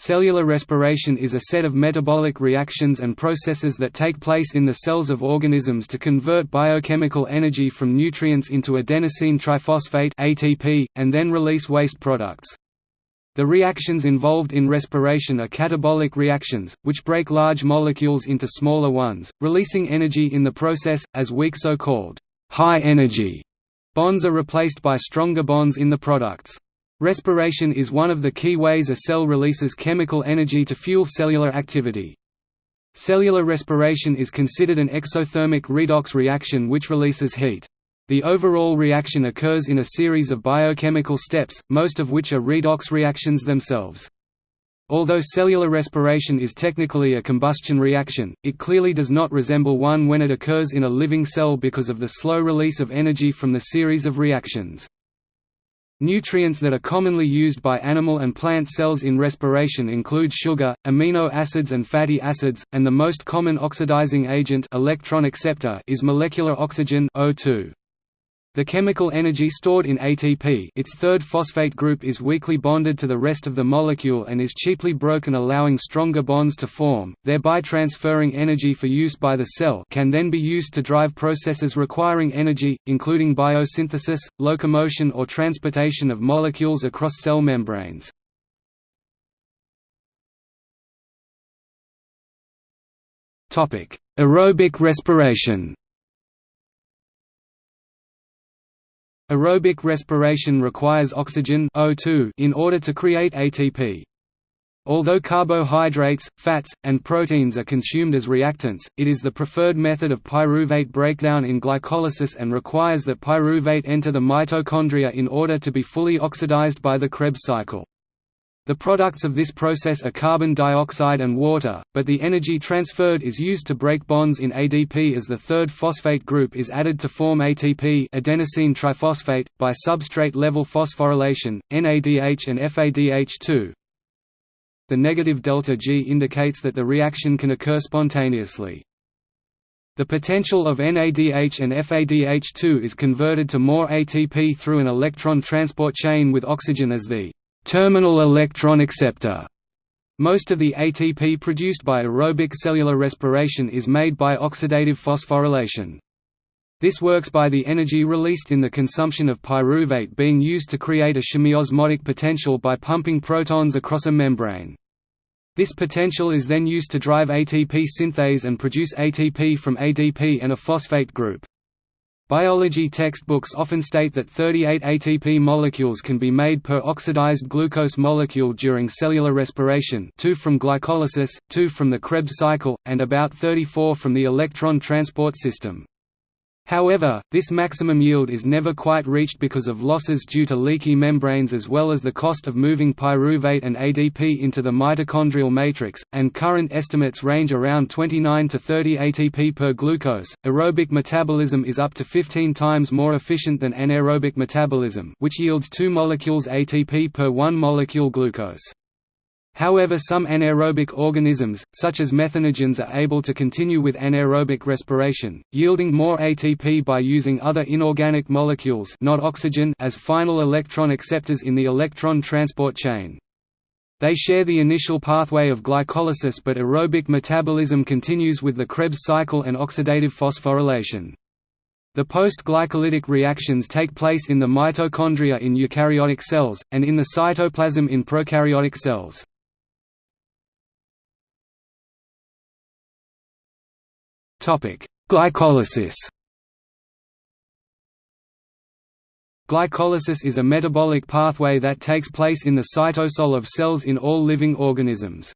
Cellular respiration is a set of metabolic reactions and processes that take place in the cells of organisms to convert biochemical energy from nutrients into adenosine triphosphate (ATP) and then release waste products. The reactions involved in respiration are catabolic reactions, which break large molecules into smaller ones, releasing energy in the process, as weak so-called high-energy bonds are replaced by stronger bonds in the products. Respiration is one of the key ways a cell releases chemical energy to fuel cellular activity. Cellular respiration is considered an exothermic redox reaction which releases heat. The overall reaction occurs in a series of biochemical steps, most of which are redox reactions themselves. Although cellular respiration is technically a combustion reaction, it clearly does not resemble one when it occurs in a living cell because of the slow release of energy from the series of reactions. Nutrients that are commonly used by animal and plant cells in respiration include sugar, amino acids and fatty acids, and the most common oxidizing agent electron acceptor is molecular oxygen O2. The chemical energy stored in ATP its third phosphate group is weakly bonded to the rest of the molecule and is cheaply broken allowing stronger bonds to form, thereby transferring energy for use by the cell can then be used to drive processes requiring energy, including biosynthesis, locomotion or transportation of molecules across cell membranes. Aerobic respiration Aerobic respiration requires oxygen O2 in order to create ATP. Although carbohydrates, fats, and proteins are consumed as reactants, it is the preferred method of pyruvate breakdown in glycolysis and requires that pyruvate enter the mitochondria in order to be fully oxidized by the Krebs cycle. The products of this process are carbon dioxide and water, but the energy transferred is used to break bonds in ADP as the third phosphate group is added to form ATP adenosine triphosphate, by substrate-level phosphorylation, NADH and FADH2. The negative delta G indicates that the reaction can occur spontaneously. The potential of NADH and FADH2 is converted to more ATP through an electron transport chain with oxygen as the terminal electron acceptor. Most of the ATP produced by aerobic cellular respiration is made by oxidative phosphorylation. This works by the energy released in the consumption of pyruvate being used to create a chemiosmotic potential by pumping protons across a membrane. This potential is then used to drive ATP synthase and produce ATP from ADP and a phosphate group. Biology textbooks often state that 38 ATP molecules can be made per oxidized glucose molecule during cellular respiration 2 from glycolysis, 2 from the Krebs cycle, and about 34 from the electron transport system. However, this maximum yield is never quite reached because of losses due to leaky membranes as well as the cost of moving pyruvate and ADP into the mitochondrial matrix, and current estimates range around 29 to 30 ATP per glucose. Aerobic metabolism is up to 15 times more efficient than anaerobic metabolism, which yields 2 molecules ATP per 1 molecule glucose. However some anaerobic organisms, such as methanogens are able to continue with anaerobic respiration, yielding more ATP by using other inorganic molecules not oxygen as final electron acceptors in the electron transport chain. They share the initial pathway of glycolysis but aerobic metabolism continues with the Krebs cycle and oxidative phosphorylation. The post-glycolytic reactions take place in the mitochondria in eukaryotic cells, and in the cytoplasm in prokaryotic cells. Glycolysis Glycolysis is a metabolic pathway that takes place in the cytosol of cells in all living organisms.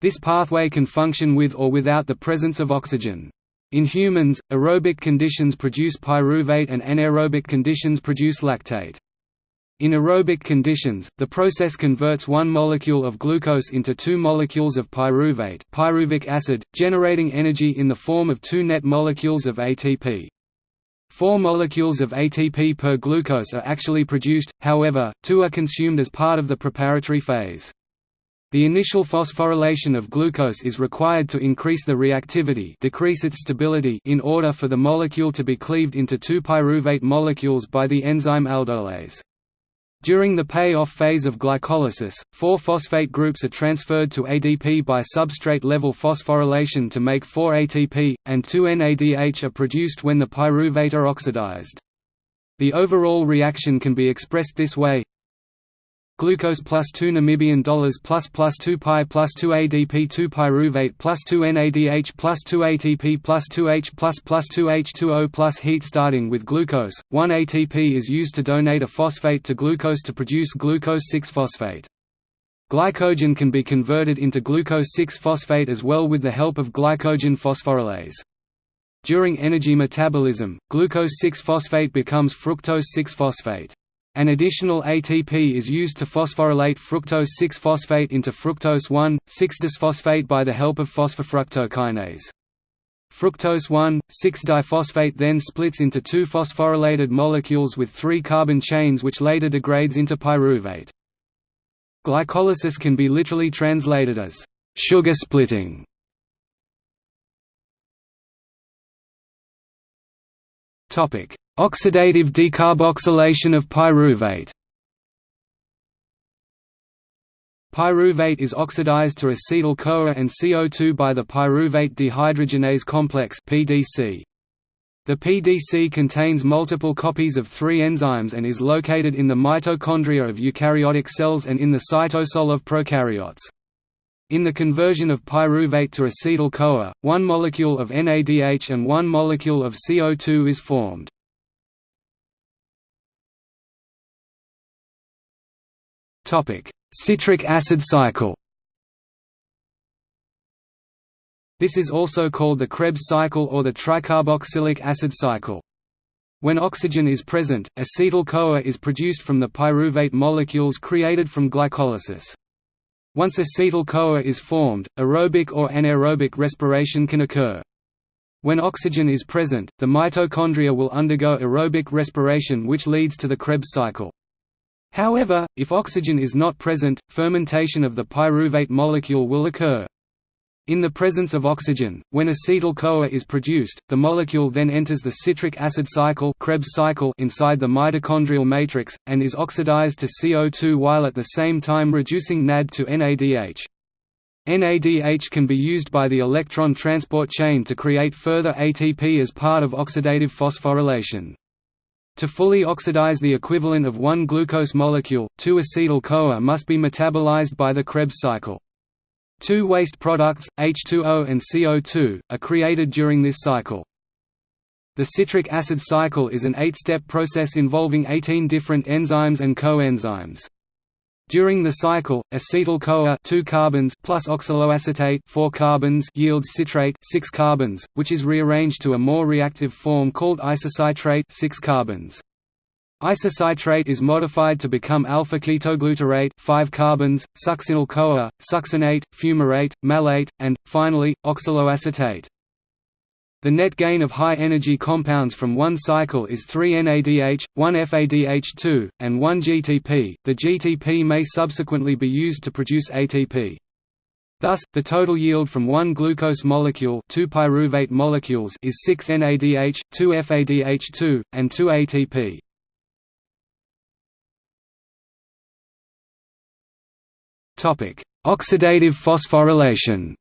This pathway can function with or without the presence of oxygen. In humans, aerobic conditions produce pyruvate and anaerobic conditions produce lactate. In aerobic conditions, the process converts one molecule of glucose into two molecules of pyruvate pyruvic acid, generating energy in the form of two net molecules of ATP. Four molecules of ATP per glucose are actually produced, however, two are consumed as part of the preparatory phase. The initial phosphorylation of glucose is required to increase the reactivity decrease its stability in order for the molecule to be cleaved into two pyruvate molecules by the enzyme aldolase. During the pay-off phase of glycolysis, four phosphate groups are transferred to ADP by substrate-level phosphorylation to make 4-ATP, and 2-NADH are produced when the pyruvate are oxidized. The overall reaction can be expressed this way glucose plus 2 Namibian dollars plus plus 2 pi plus 2 ADP 2 pyruvate plus 2 NADH plus 2 ATP plus 2H plus plus 2 H2O plus heat starting with glucose, 1 ATP is used to donate a phosphate to glucose to produce glucose 6-phosphate. Glycogen can be converted into glucose 6-phosphate as well with the help of glycogen phosphorylase. During energy metabolism, glucose 6-phosphate becomes fructose 6-phosphate. An additional ATP is used to phosphorylate fructose 6-phosphate into fructose 1,6-disphosphate by the help of phosphofructokinase. Fructose 1,6-diphosphate then splits into two phosphorylated molecules with three carbon chains which later degrades into pyruvate. Glycolysis can be literally translated as sugar splitting. Topic: Oxidative decarboxylation of pyruvate Pyruvate is oxidized to acetyl-CoA and CO2 by the pyruvate dehydrogenase complex (PDC). The PDC contains multiple copies of three enzymes and is located in the mitochondria of eukaryotic cells and in the cytosol of prokaryotes. In the conversion of pyruvate to acetyl-CoA, one molecule of NADH and one molecule of CO2 is formed. Topic: Citric acid cycle. This is also called the Krebs cycle or the tricarboxylic acid cycle. When oxygen is present, acetyl-CoA is produced from the pyruvate molecules created from glycolysis. Once acetyl-CoA is formed, aerobic or anaerobic respiration can occur. When oxygen is present, the mitochondria will undergo aerobic respiration which leads to the Krebs cycle. However, if oxygen is not present, fermentation of the pyruvate molecule will occur. In the presence of oxygen, when acetyl-CoA is produced, the molecule then enters the citric acid cycle, Krebs cycle inside the mitochondrial matrix, and is oxidized to CO2 while at the same time reducing NAD to NADH. NADH can be used by the electron transport chain to create further ATP as part of oxidative phosphorylation. To fully oxidize the equivalent of one glucose molecule, 2-acetyl-CoA must be metabolized by the Krebs cycle. Two waste products, H2O and CO2, are created during this cycle. The citric acid cycle is an eight-step process involving 18 different enzymes and coenzymes. During the cycle, acetyl-CoA 2 carbons plus oxaloacetate 4 carbons yields citrate 6 carbons, which is rearranged to a more reactive form called isocitrate 6 carbons. Isocitrate is modified to become alpha-ketoglutarate 5 carbons, succinyl-CoA, succinate, fumarate, malate, and, finally, oxaloacetate. The net gain of high-energy compounds from one cycle is 3 NADH, 1 FADH2, and 1 GTP. The GTP may subsequently be used to produce ATP. Thus, the total yield from one glucose molecule, two pyruvate molecules, is 6 NADH, 2 FADH2, and 2 ATP. Topic: Oxidative phosphorylation.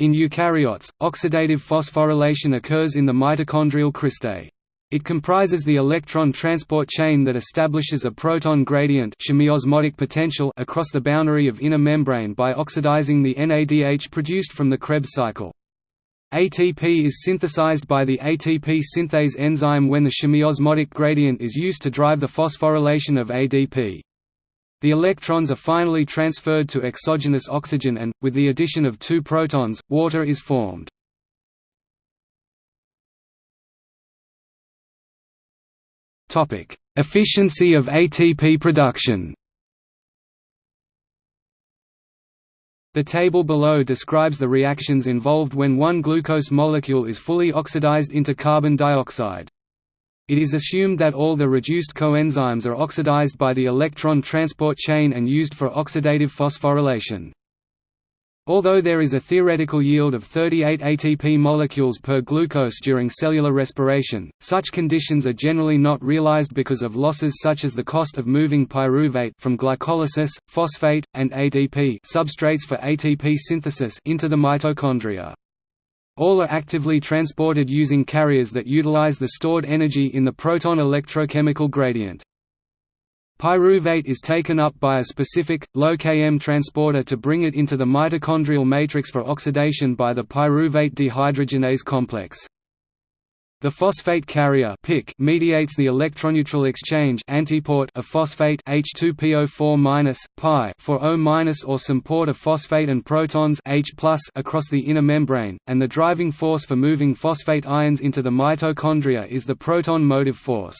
In eukaryotes, oxidative phosphorylation occurs in the mitochondrial cristae. It comprises the electron transport chain that establishes a proton gradient chemiosmotic potential across the boundary of inner membrane by oxidizing the NADH produced from the Krebs cycle. ATP is synthesized by the ATP synthase enzyme when the chemiosmotic gradient is used to drive the phosphorylation of ADP. The electrons are finally transferred to exogenous oxygen and, with the addition of two protons, water is formed. Efficiency of ATP production The table below describes the reactions involved when one glucose molecule is fully oxidized into carbon dioxide. It is assumed that all the reduced coenzymes are oxidized by the electron transport chain and used for oxidative phosphorylation. Although there is a theoretical yield of 38 ATP molecules per glucose during cellular respiration, such conditions are generally not realized because of losses such as the cost of moving pyruvate from glycolysis, phosphate, and ADP substrates for ATP synthesis into the mitochondria. All are actively transported using carriers that utilize the stored energy in the proton electrochemical gradient. Pyruvate is taken up by a specific, low Km transporter to bring it into the mitochondrial matrix for oxidation by the pyruvate dehydrogenase complex. The phosphate carrier PIC mediates the electroneutral exchange antiport of phosphate H2PO4- pi for O- or symport of phosphate and protons H across the inner membrane, and the driving force for moving phosphate ions into the mitochondria is the proton motive force.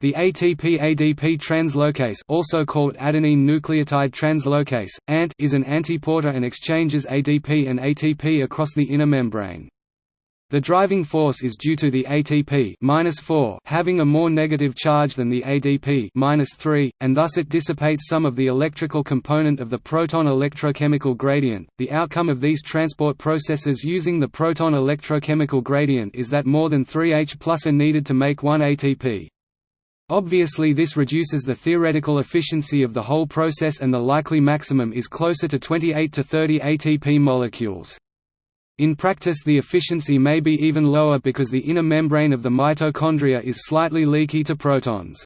The ATP-ADP translocase also called adenine nucleotide translocase, ANT is an antiporter and exchanges ADP and ATP across the inner membrane. The driving force is due to the ATP having a more negative charge than the ADP and thus it dissipates some of the electrical component of the proton electrochemical gradient. The outcome of these transport processes using the proton electrochemical gradient is that more than 3 H plus are needed to make 1 ATP. Obviously this reduces the theoretical efficiency of the whole process and the likely maximum is closer to 28 to 30 ATP molecules. In practice the efficiency may be even lower because the inner membrane of the mitochondria is slightly leaky to protons.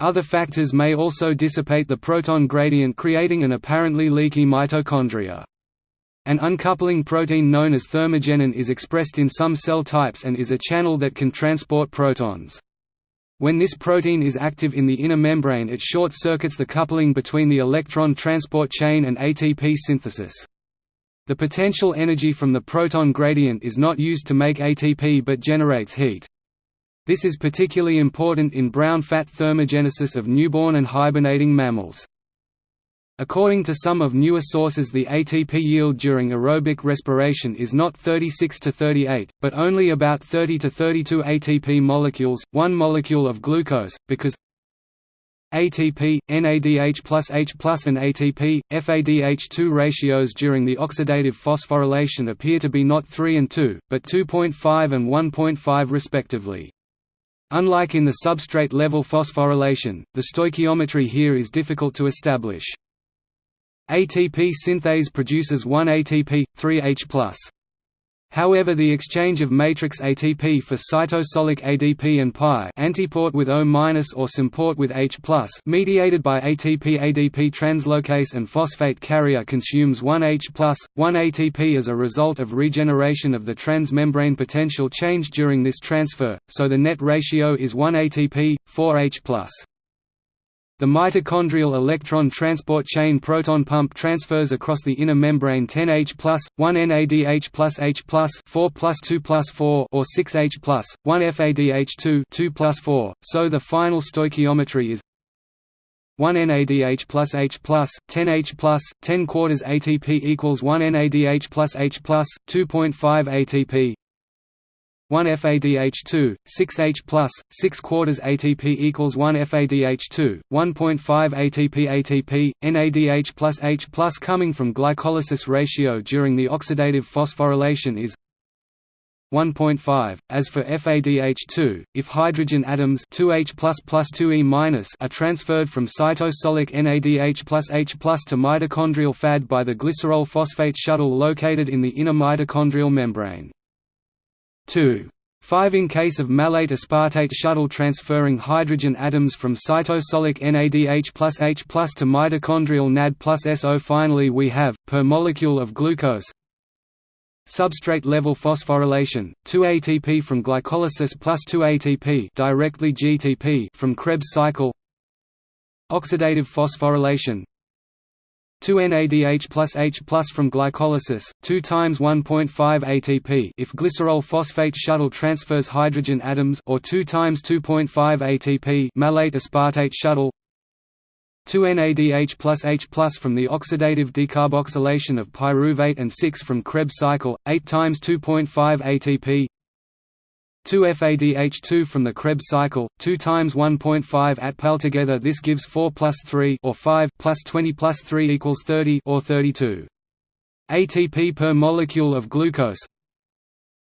Other factors may also dissipate the proton gradient creating an apparently leaky mitochondria. An uncoupling protein known as thermogenin is expressed in some cell types and is a channel that can transport protons. When this protein is active in the inner membrane it short-circuits the coupling between the electron transport chain and ATP synthesis. The potential energy from the proton gradient is not used to make ATP but generates heat. This is particularly important in brown fat thermogenesis of newborn and hibernating mammals. According to some of newer sources the ATP yield during aerobic respiration is not 36 to 38, but only about 30 to 32 ATP molecules, one molecule of glucose, because ATP, NADH plus H plus and ATP, FADH2 ratios during the oxidative phosphorylation appear to be not 3 and 2, but 2.5 and 1.5 respectively. Unlike in the substrate-level phosphorylation, the stoichiometry here is difficult to establish. ATP synthase produces 1 ATP, 3H+. However the exchange of matrix ATP for cytosolic ADP and pi antiport with O- or symport with H+, mediated by ATP-ADP translocase and phosphate carrier consumes 1 H+, 1 ATP as a result of regeneration of the transmembrane potential change during this transfer, so the net ratio is 1 ATP, 4 H+. The mitochondrial electron transport chain proton pump transfers across the inner membrane 10H+, 1 NADH plus H+, 4 plus 2 plus 4 or 6H+, 1 FADH2 2 plus 4, so the final stoichiometry is 1 NADH plus H plus, 10 H plus, 10 quarters ATP equals 1 NADH plus H plus, 2.5 ATP 1 FADH2, 6H+, 6 quarters ATP equals 1 FADH2, 1.5 ATP ATP, NADH plus H plus coming from glycolysis ratio during the oxidative phosphorylation is 1.5. As for FADH2, if hydrogen atoms 2H 2E are transferred from cytosolic NADH plus H to mitochondrial FAD by the glycerol phosphate shuttle located in the inner mitochondrial membrane. 2. 5 In case of malate aspartate shuttle transferring hydrogen atoms from cytosolic NADH plus H plus to mitochondrial NAD plus SO Finally we have, per molecule of glucose Substrate level phosphorylation, 2 ATP from glycolysis plus 2 ATP directly GTP from Krebs cycle Oxidative phosphorylation 2 NADH plus H plus from glycolysis, 2 times 1.5 ATP if glycerol phosphate shuttle transfers hydrogen atoms or 2 times 2.5 ATP malate aspartate shuttle. 2 NADH plus H plus from the oxidative decarboxylation of pyruvate and 6 from Krebs cycle, 8 times 2.5 ATP 2 FADH2 from the Krebs cycle, 2 times 1.5 ATP together this gives 4 plus 3 or 5 plus 20 plus 3 equals 30 or 32. ATP per molecule of glucose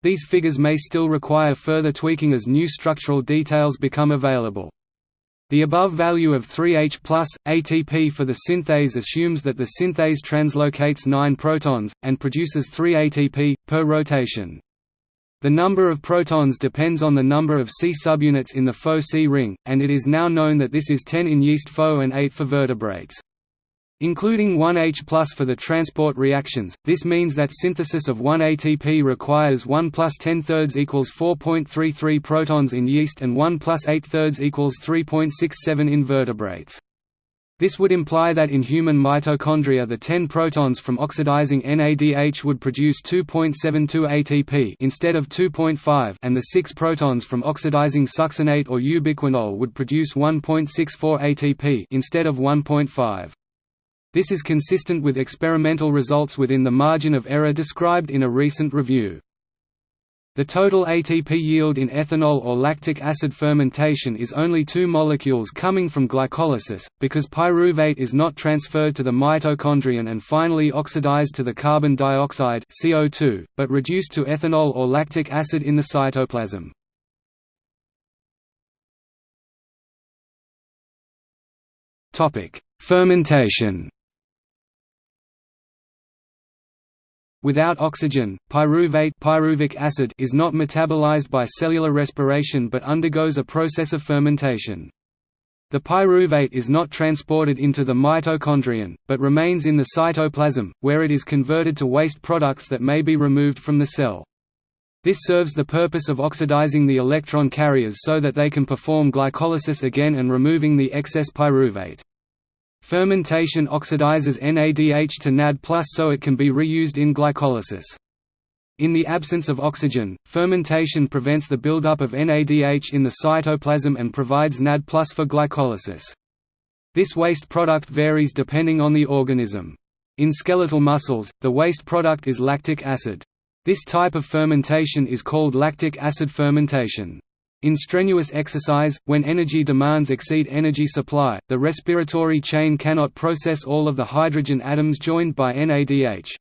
These figures may still require further tweaking as new structural details become available. The above value of 3H plus, ATP for the synthase assumes that the synthase translocates 9 protons, and produces 3 ATP, per rotation. The number of protons depends on the number of C subunits in the Fo-C ring, and it is now known that this is 10 in yeast Fo and 8 for vertebrates. Including 1H plus for the transport reactions, this means that synthesis of 1 ATP requires 1 plus 10 thirds equals 4.33 protons in yeast and 1 plus 8 thirds equals 3.67 in vertebrates. This would imply that in human mitochondria the 10 protons from oxidizing NADH would produce 2.72 ATP instead of 2.5 and the 6 protons from oxidizing succinate or ubiquinol would produce 1.64 ATP instead of 1.5. This is consistent with experimental results within the margin of error described in a recent review. The total ATP yield in ethanol or lactic acid fermentation is only two molecules coming from glycolysis, because pyruvate is not transferred to the mitochondrion and finally oxidized to the carbon dioxide CO2, but reduced to ethanol or lactic acid in the cytoplasm. Fermentation Without oxygen, pyruvate pyruvic acid is not metabolized by cellular respiration but undergoes a process of fermentation. The pyruvate is not transported into the mitochondrion, but remains in the cytoplasm, where it is converted to waste products that may be removed from the cell. This serves the purpose of oxidizing the electron carriers so that they can perform glycolysis again and removing the excess pyruvate. Fermentation oxidizes NADH to NAD so it can be reused in glycolysis. In the absence of oxygen, fermentation prevents the buildup of NADH in the cytoplasm and provides NAD for glycolysis. This waste product varies depending on the organism. In skeletal muscles, the waste product is lactic acid. This type of fermentation is called lactic acid fermentation. In strenuous exercise, when energy demands exceed energy supply, the respiratory chain cannot process all of the hydrogen atoms joined by NADH.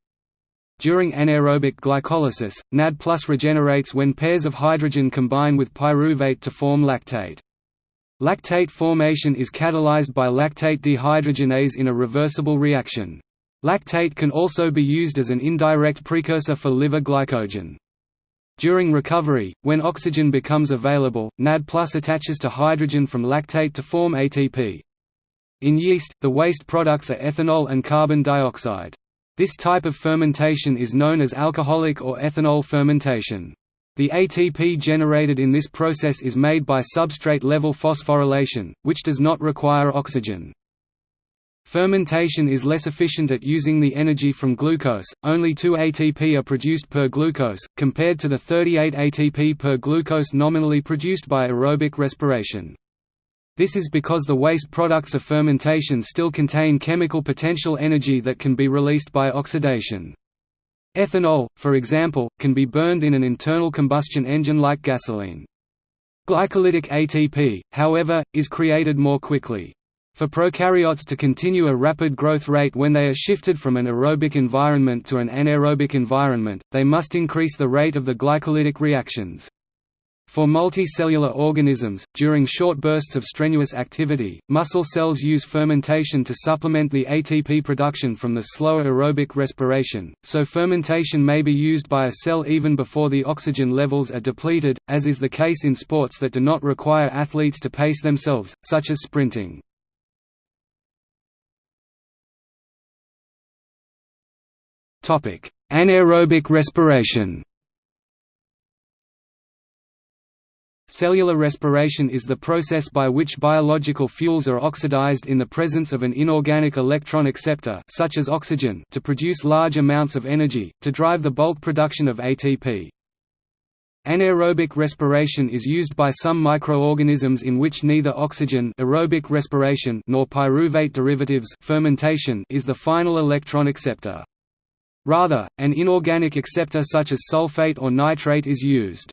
During anaerobic glycolysis, NAD regenerates when pairs of hydrogen combine with pyruvate to form lactate. Lactate formation is catalyzed by lactate dehydrogenase in a reversible reaction. Lactate can also be used as an indirect precursor for liver glycogen. During recovery, when oxygen becomes available, NAD attaches to hydrogen from lactate to form ATP. In yeast, the waste products are ethanol and carbon dioxide. This type of fermentation is known as alcoholic or ethanol fermentation. The ATP generated in this process is made by substrate-level phosphorylation, which does not require oxygen. Fermentation is less efficient at using the energy from glucose, only 2 ATP are produced per glucose, compared to the 38 ATP per glucose nominally produced by aerobic respiration. This is because the waste products of fermentation still contain chemical potential energy that can be released by oxidation. Ethanol, for example, can be burned in an internal combustion engine like gasoline. Glycolytic ATP, however, is created more quickly. For prokaryotes to continue a rapid growth rate when they are shifted from an aerobic environment to an anaerobic environment, they must increase the rate of the glycolytic reactions. For multicellular organisms, during short bursts of strenuous activity, muscle cells use fermentation to supplement the ATP production from the slower aerobic respiration, so fermentation may be used by a cell even before the oxygen levels are depleted, as is the case in sports that do not require athletes to pace themselves, such as sprinting. Anaerobic respiration Cellular respiration is the process by which biological fuels are oxidized in the presence of an inorganic electron acceptor such as oxygen to produce large amounts of energy, to drive the bulk production of ATP. Anaerobic respiration is used by some microorganisms in which neither oxygen aerobic respiration nor pyruvate derivatives fermentation is the final electron acceptor. Rather, an inorganic acceptor such as sulfate or nitrate is used.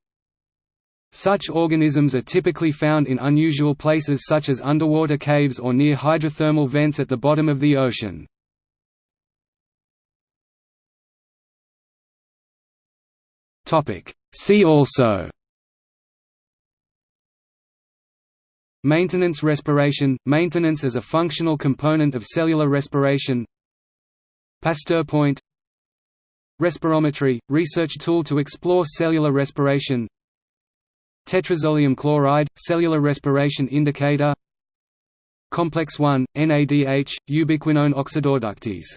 Such organisms are typically found in unusual places such as underwater caves or near hydrothermal vents at the bottom of the ocean. See also Maintenance respiration – Maintenance as a functional component of cellular respiration Pasteur point Respirometry – research tool to explore cellular respiration. Tetrazolium chloride – cellular respiration indicator. Complex 1, NADH, ubiquinone oxidoreductase